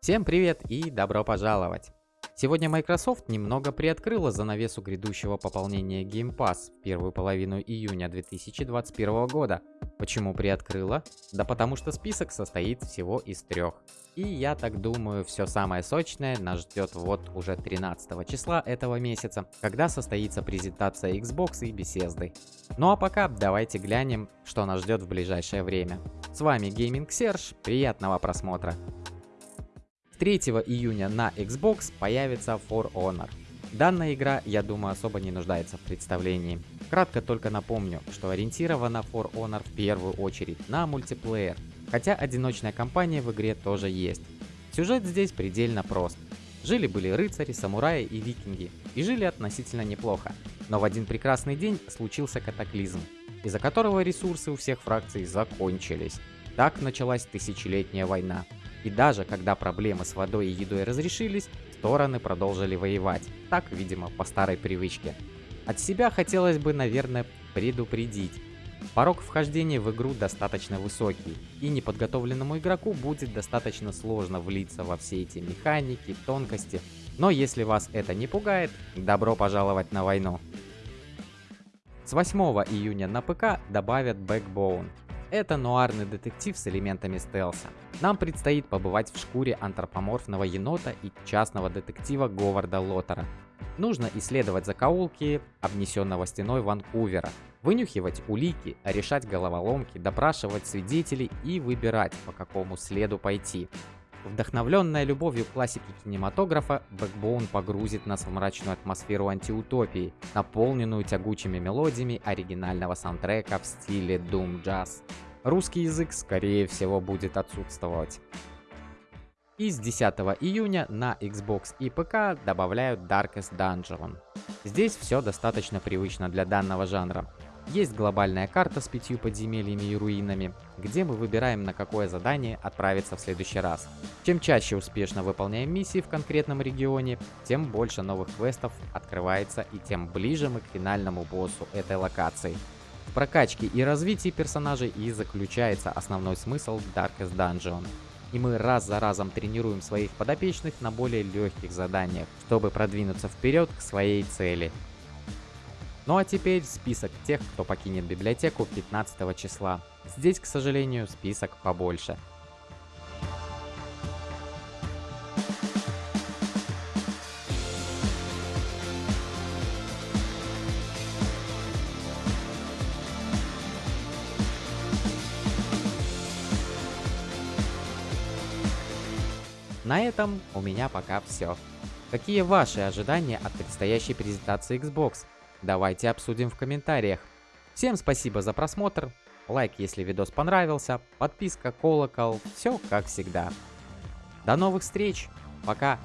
Всем привет и добро пожаловать! Сегодня Microsoft немного приоткрыла занавесу грядущего пополнения Game Pass в первую половину июня 2021 года. Почему приоткрыла? Да потому что список состоит всего из трех. И я так думаю, все самое сочное нас ждет вот уже 13 числа этого месяца, когда состоится презентация Xbox и Bethesda. Ну а пока давайте глянем, что нас ждет в ближайшее время. С вами Gaming Serge, приятного просмотра! 3 июня на Xbox появится For Honor. Данная игра, я думаю, особо не нуждается в представлении. Кратко только напомню, что ориентирована For Honor в первую очередь на мультиплеер, хотя одиночная кампания в игре тоже есть. Сюжет здесь предельно прост. Жили-были рыцари, самураи и викинги, и жили относительно неплохо. Но в один прекрасный день случился катаклизм, из-за которого ресурсы у всех фракций закончились. Так началась тысячелетняя война. И даже когда проблемы с водой и едой разрешились, стороны продолжили воевать. Так, видимо, по старой привычке. От себя хотелось бы, наверное, предупредить. Порог вхождения в игру достаточно высокий, и неподготовленному игроку будет достаточно сложно влиться во все эти механики, тонкости. Но если вас это не пугает, добро пожаловать на войну. С 8 июня на ПК добавят Backbone. Это нуарный детектив с элементами стелса. Нам предстоит побывать в шкуре антропоморфного енота и частного детектива Говарда Лотера. Нужно исследовать закоулки обнесенного стеной Ванкувера, вынюхивать улики, решать головоломки, допрашивать свидетелей и выбирать, по какому следу пойти. Вдохновленная любовью к классике кинематографа, Backbone погрузит нас в мрачную атмосферу антиутопии, наполненную тягучими мелодиями оригинального саундтрека в стиле Doom Jazz. Русский язык, скорее всего, будет отсутствовать. И с 10 июня на Xbox и ПК добавляют Darkest Dungeon. Здесь все достаточно привычно для данного жанра. Есть глобальная карта с пятью подземельями и руинами, где мы выбираем на какое задание отправиться в следующий раз. Чем чаще успешно выполняем миссии в конкретном регионе, тем больше новых квестов открывается и тем ближе мы к финальному боссу этой локации. В прокачке и развитии персонажей и заключается основной смысл Darkest Dungeon. И мы раз за разом тренируем своих подопечных на более легких заданиях, чтобы продвинуться вперед к своей цели. Ну а теперь список тех, кто покинет библиотеку 15 числа. Здесь, к сожалению, список побольше. На этом у меня пока все. Какие ваши ожидания от предстоящей презентации Xbox? Давайте обсудим в комментариях. Всем спасибо за просмотр, лайк если видос понравился, подписка, колокол, все как всегда. До новых встреч, пока!